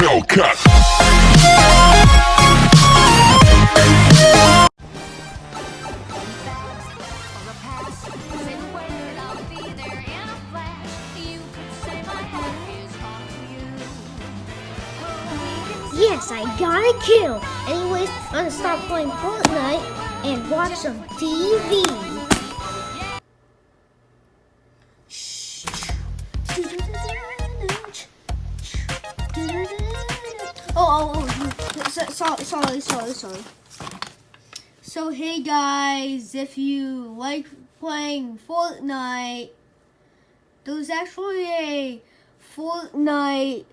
Hellcat. Yes, I got a kill. Anyways, I'm gonna stop playing Fortnite and watch some TV. So- sorry, sorry, sorry, sorry. So, hey guys, if you like playing Fortnite, there's actually a Fortnite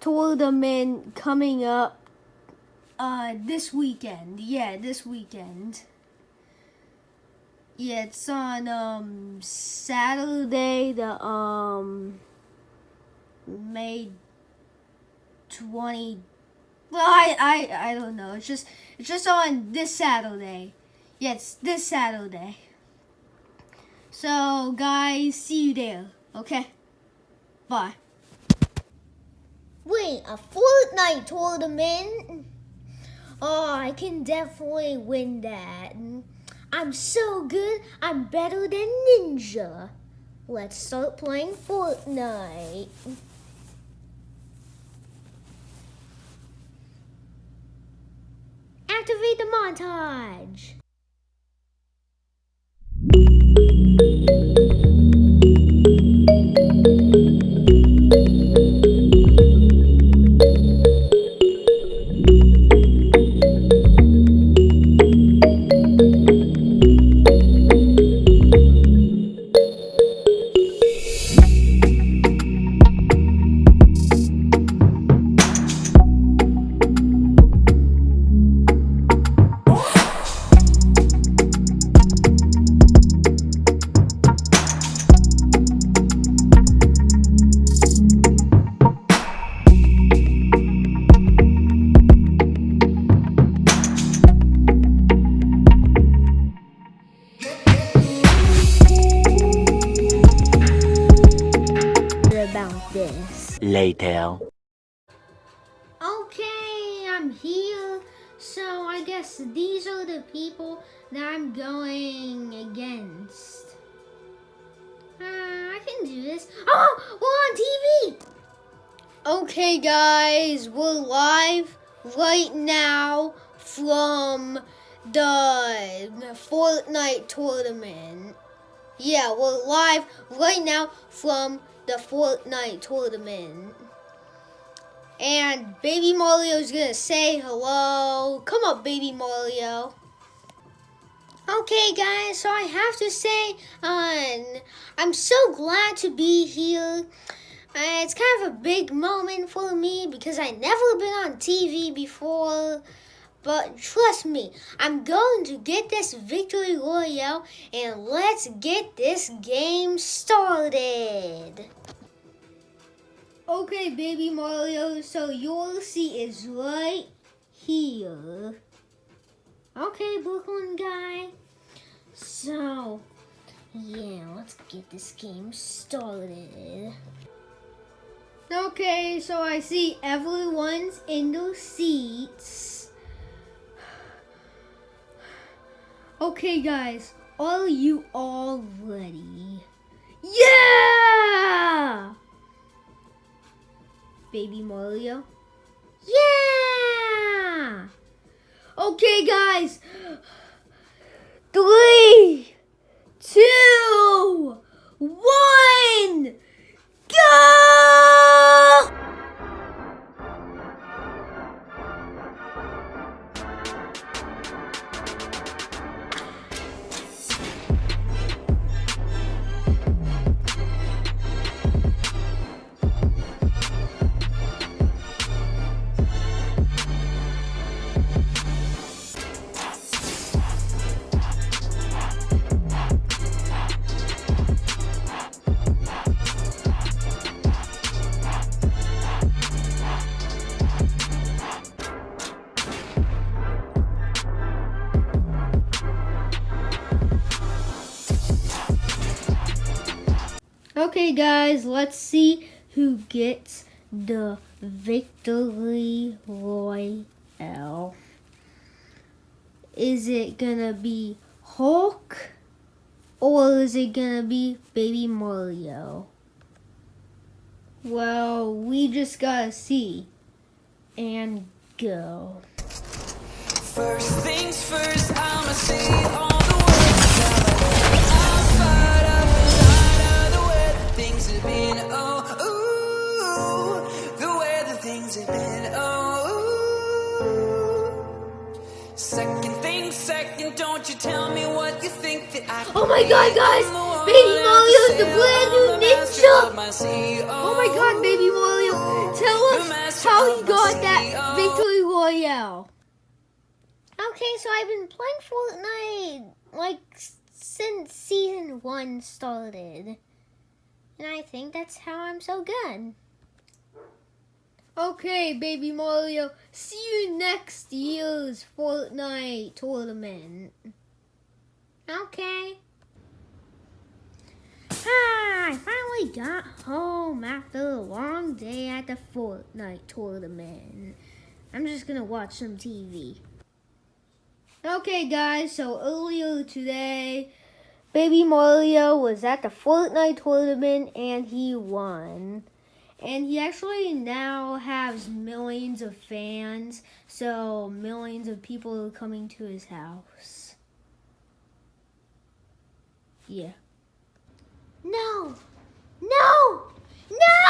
tournament coming up uh, this weekend. Yeah, this weekend. Yeah, it's on um, Saturday, the um, May 20 well I, I i don't know it's just it's just on this saturday it's this saturday so guys see you there okay bye Wait, a Fortnite tournament? Oh, I can definitely win that. I'm so good, I'm better than Ninja. Let's start playing Fortnite. Activate the montage. Later. Okay, I'm here. So I guess these are the people that I'm going against. Uh, I can do this. Oh, we're on TV. okay guys we're live right now from the fortnite tournament yeah we're live right now from the fortnite tournament And Baby Mario's gonna say hello. Come up, Baby Mario. Okay, guys, so I have to say, um, I'm so glad to be here. Uh, it's kind of a big moment for me because I never been on TV before. But trust me, I'm going to get this victory royale and let's get this game started. Okay, baby Mario, so your seat is right here. Okay, Brooklyn guy. So, yeah, let's get this game started. Okay, so I see everyone's in their seats. Okay, guys, are you all ready? Yeah! Baby Mario? Yeah! Okay, guys. Three, two, one, go! Okay, guys, let's see who gets the victory royale? Is it gonna be Hulk or is it gonna be Baby Mario? Well, we just gotta see and go. First things first, I'ma say been. Oh, ooh, the way that things have been. Oh, ooh. Second thing, second, don't you tell me what you think that I. Oh my God, guys! Baby Mario is the brand new ninja! Oh my god, Baby Mario, tell us how he got that victory royale. Okay, so I've been playing Fortnite like since season one started. And I think that's how I'm so good. Okay, Baby Mario, see you next year's Fortnite tournament. Okay. Ah, I finally got home after a long day at the Fortnite tournament. I'm just gonna watch some TV. Okay, guys, so earlier today, Baby Mario was at the Fortnite tournament and he won. And he actually now has millions of fans, so millions of people are coming to his house. Yeah. No! No! No!